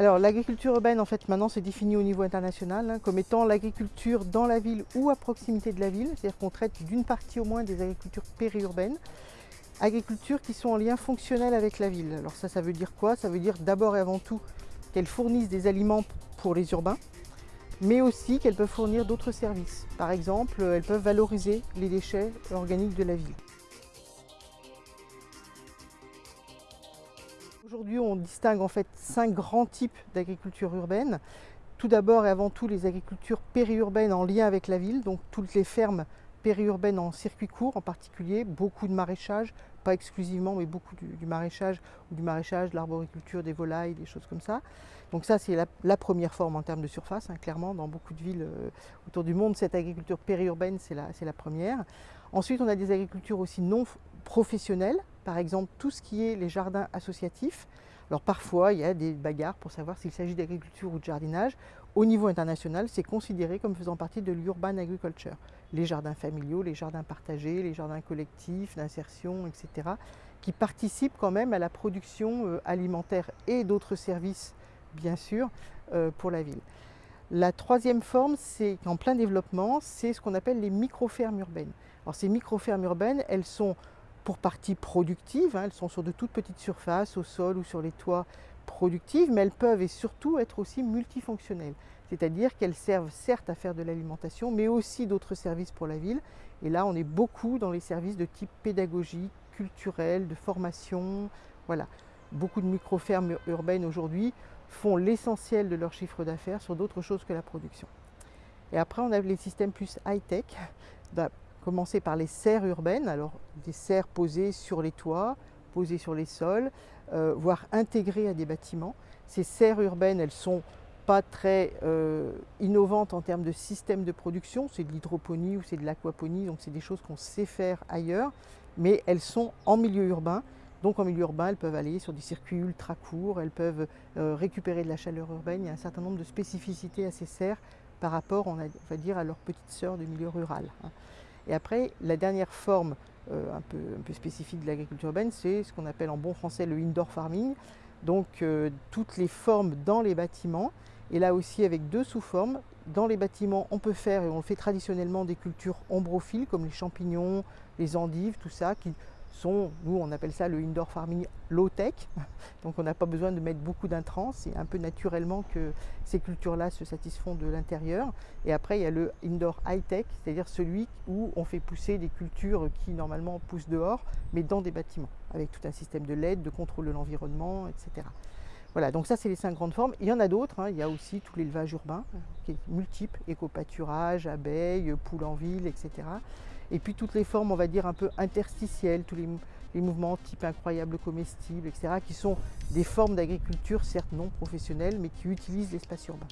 Alors l'agriculture urbaine, en fait, maintenant c'est défini au niveau international hein, comme étant l'agriculture dans la ville ou à proximité de la ville. C'est-à-dire qu'on traite d'une partie au moins des agricultures périurbaines. Agricultures qui sont en lien fonctionnel avec la ville. Alors ça, ça veut dire quoi? Ça veut dire d'abord et avant tout qu'elles fournissent des aliments pour les urbains, mais aussi qu'elles peuvent fournir d'autres services. Par exemple, elles peuvent valoriser les déchets organiques de la ville. Aujourd'hui, on distingue en fait cinq grands types d'agriculture urbaine. Tout d'abord et avant tout, les agricultures périurbaines en lien avec la ville, donc toutes les fermes périurbaines en circuit court en particulier, beaucoup de maraîchage, pas exclusivement, mais beaucoup du, maraîchage, ou du maraîchage, de l'arboriculture, des volailles, des choses comme ça. Donc ça, c'est la, première forme en termes de surface, hein, clairement, dans beaucoup de villes euh, autour du monde, cette agriculture périurbaine, c'est la, la première. Ensuite, on a des agricultures aussi non professionnelles, par exemple tout ce qui est les jardins associatifs. Alors parfois, il y a des bagarres pour savoir s'il s'agit d'agriculture ou de jardinage. Au niveau international, c'est considéré comme faisant partie de l'urban agriculture. Les jardins familiaux, les jardins partagés, les jardins collectifs, d'insertion, etc., qui participent quand même à la production euh, alimentaire et d'autres services, bien sûr, euh, pour la ville. La troisième forme, c'est en plein développement, c'est ce qu'on appelle les micro-fermes urbaines. Alors ces micro-fermes urbaines, elles sont pour partie productives, hein, elles sont sur de toutes petites surfaces, au sol ou sur les toits productives, mais elles peuvent et surtout être aussi multifonctionnelles. C'est-à-dire qu'elles servent certes à faire de l'alimentation, mais aussi d'autres services pour la ville. Et là, on est beaucoup dans les services de type pédagogique, culturel, de formation. Voilà. Beaucoup de micro-fermes urbaines aujourd'hui font l'essentiel de leur chiffre d'affaires sur d'autres choses que la production. Et après, on a les systèmes plus high-tech, bah, commencer par les serres urbaines, alors des serres posées sur les toits, posées sur les sols, euh, voire intégrées à des bâtiments. Ces serres urbaines, elles sont pas très euh, innovantes en termes de système de production, c'est de l'hydroponie ou c'est de l'aquaponie, donc c'est des choses qu'on sait faire ailleurs, mais elles sont en milieu urbain, donc en milieu urbain, elles peuvent aller sur des circuits ultra courts, elles peuvent euh, récupérer de la chaleur urbaine, il y a un certain nombre de spécificités à ces serres par rapport, on, va dire, à leurs petites sœurs du milieu rural. Et après, la dernière forme euh, un, peu, un, peu, spécifique de l'agriculture urbaine, c'est ce qu'on appelle en bon français le indoor farming. Donc euh, toutes les formes dans les bâtiments, et là aussi avec deux sous-formes. Dans les bâtiments, on peut faire, et on fait traditionnellement, des cultures ombrophiles comme les champignons, les endives, tout ça, qui nous on appelle ça le indoor farming low-tech, donc on n'a pas besoin de mettre beaucoup d'intrants, c'est un peu naturellement que ces cultures-là se satisfont de l'intérieur. Et après il y a le indoor high-tech, c'est-à-dire celui où on fait pousser des cultures qui normalement poussent dehors, mais dans des bâtiments, avec tout un système de LED, de contrôle de l'environnement, etc. Voilà, donc ça c'est les cinq grandes formes. Il y en a d'autres, hein. il y a aussi tout l'élevage urbain, qui est multiple, éco-pâturage, abeilles, poules en ville, etc. Et puis toutes les formes, on va dire, un peu interstitielles, tous les, mouvements type incroyable comestible, etc., qui sont des formes d'agriculture, certes non professionnelles, mais qui utilisent l'espace urbain.